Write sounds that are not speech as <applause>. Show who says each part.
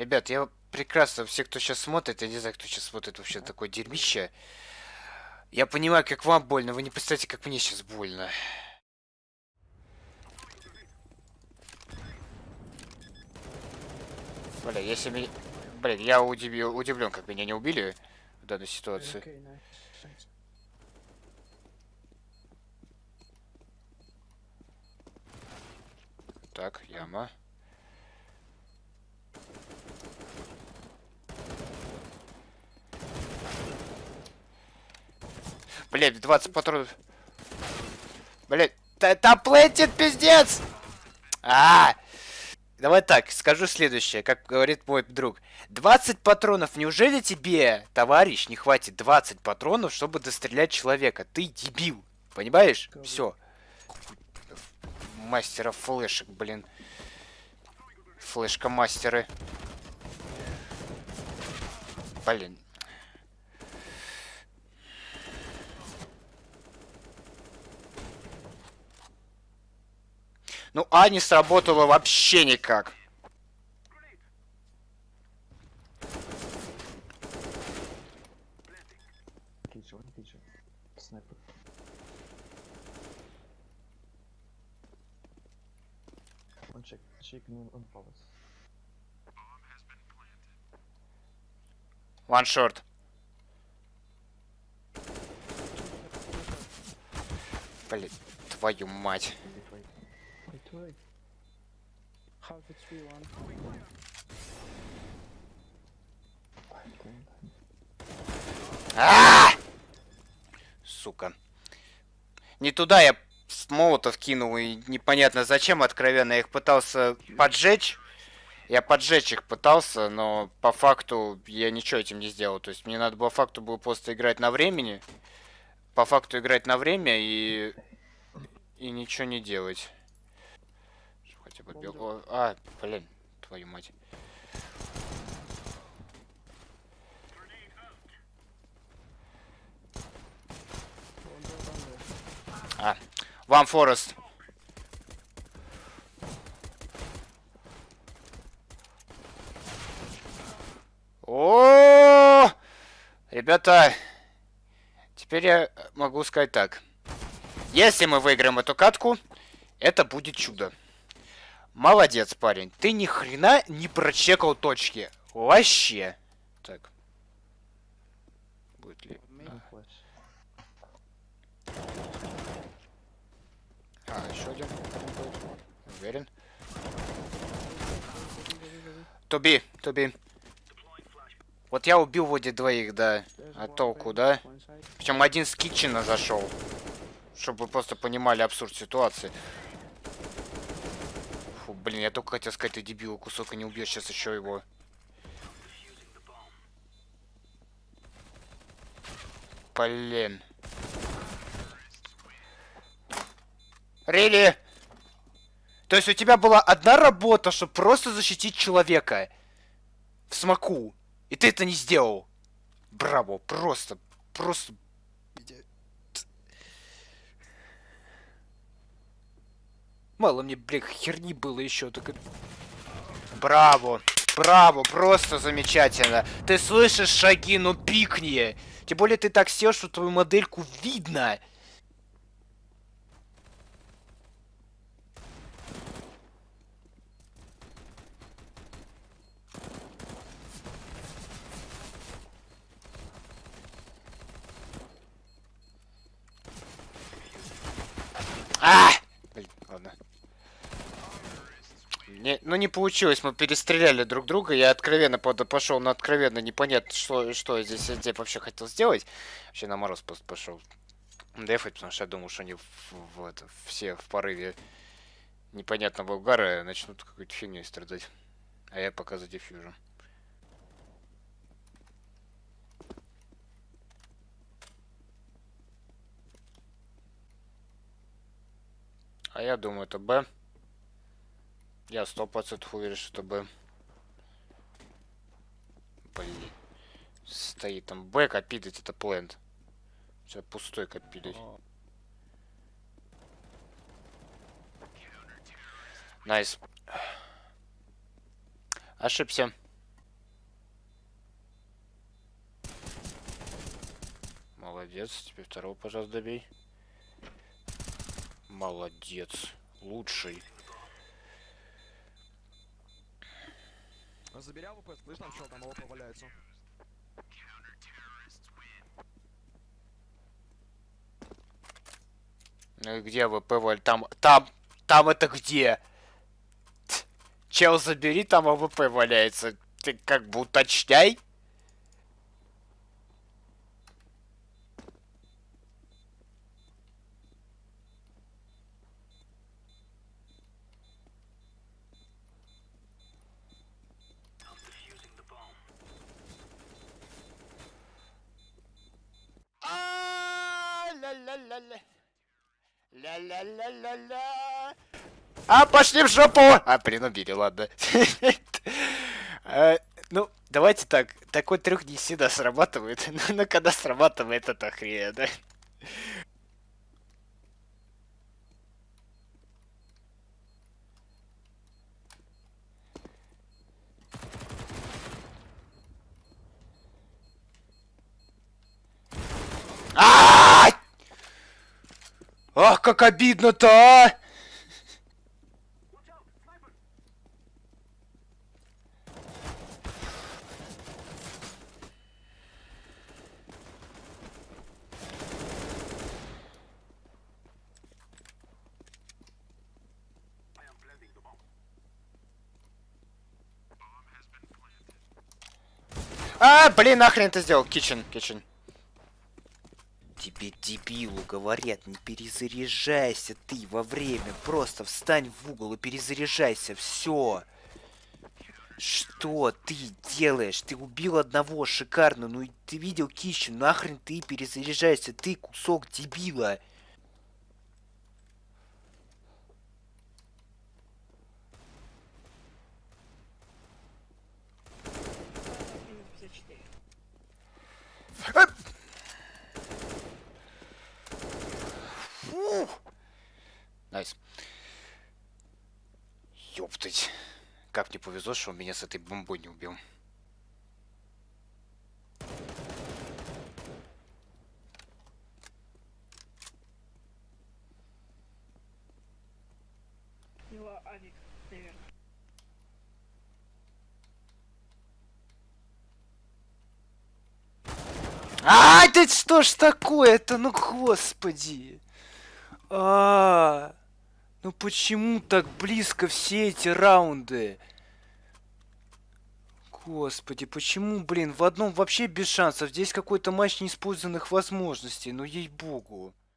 Speaker 1: Ребят, я прекрасно, все, кто сейчас смотрит, я не знаю, кто сейчас смотрит вообще такое дерьмище. Я понимаю, как вам больно, вы не представляете, как мне сейчас больно. Бля, если меня... Блин, я удивил, удивлен, как меня не убили в данной ситуации. Так, яма. Блять, 20 патронов. Блять, там плентит, пиздец! А, Давай так, скажу следующее, как говорит мой друг. 20 патронов, неужели тебе, товарищ, не хватит 20 патронов, чтобы дострелять человека? Ты дебил, понимаешь? Все. Мастера флешек, блин. Флешка-мастеры. Блин. Ну, А не сработало вообще никак.
Speaker 2: One
Speaker 1: short. Блин, твою мать.
Speaker 3: A 3 1.
Speaker 1: А! Сука. Не туда я молотов кинул, и непонятно зачем, откровенно. Я их пытался поджечь. Я поджечь их пытался, но по факту я ничего этим не сделал. То есть мне надо было факту было просто играть на времени. По факту играть на время и... И ничего не делать. Бы бел... О, А, блин, твою мать. А, Вам Форест. О, ребята, теперь я могу сказать так. Если мы выиграем эту катку, это будет чудо. Молодец, парень. Ты ни хрена не прочекал точки. Вообще. Так. Будет ли...
Speaker 2: Flash.
Speaker 1: А, еще один. Уверен. Туби, туби. Вот я убил вроде двоих, да. А толку, да? Причем один с китчена зашел. Чтобы вы просто понимали абсурд ситуации. Блин, я только хотел сказать, ты дебил, кусок и не убьешь сейчас еще его. Блин. Рили! То есть у тебя была одна работа, чтобы просто защитить человека. В смоку. И ты это не сделал. Браво, просто, просто... Мало мне, блин, херни было еще, только... Браво, браво, просто замечательно. Ты слышишь шаги, ну пикни. Тем более ты так сел, что твою модельку видно. А! Блин, ладно. Не, ну не получилось, мы перестреляли друг друга, я откровенно пошел на откровенно непонятно, что, что я здесь, здесь вообще хотел сделать. Вообще на мороз просто пошел дефать, потому что я думал, что они в, в это, все в порыве непонятного угара начнут какой-то фигней страдать. А я пока за дефьюжем. А я думаю, это Б. Я сто процентов уверен, что Б. Блин. Стоит там Б копидать, это плент. Сейчас пустой копидать. Найс. Ошибся. Молодец. Теперь второго, пожалуйста, добей. Молодец. Лучший.
Speaker 4: Забери AWP, там чел, там AWP валяется.
Speaker 1: Ну и где ВП Валь? Там, там, там это где? Чел, забери, там AWP валяется. Ты как бы уточняй. Ля-ля-ля-ля. Ля-ля-ля-ля-ля. А, пошли в жопу! А, блин, убили, ладно. <laughs> Э, Ну, давайте так. Такой трюк не всегда срабатывает. Но <laughs> но когда срабатывает, это хрень, да? Ах, как обидно-то, а! А, блин, нахрен ты сделал? Кичен, кичен. Тебе дебилу говорят, не перезаряжайся ты во время. Просто встань в угол и перезаряжайся. Все. Что ты делаешь? Ты убил одного шикарно. Ну и ты видел Кищу. Нахрен ты перезаряжайся. Ты кусок дебила. Фу. Nice. Ёптать. Как мне повезло, что он меня с этой бомбой не убил.
Speaker 5: Его авик, наверное.
Speaker 1: Ай, да что ж такое-то, ну господи. А, ну почему так близко все эти раунды? Господи, почему, блин, в одном вообще без шансов? Здесь какой-то матч неиспользованных возможностей, ну ей-богу.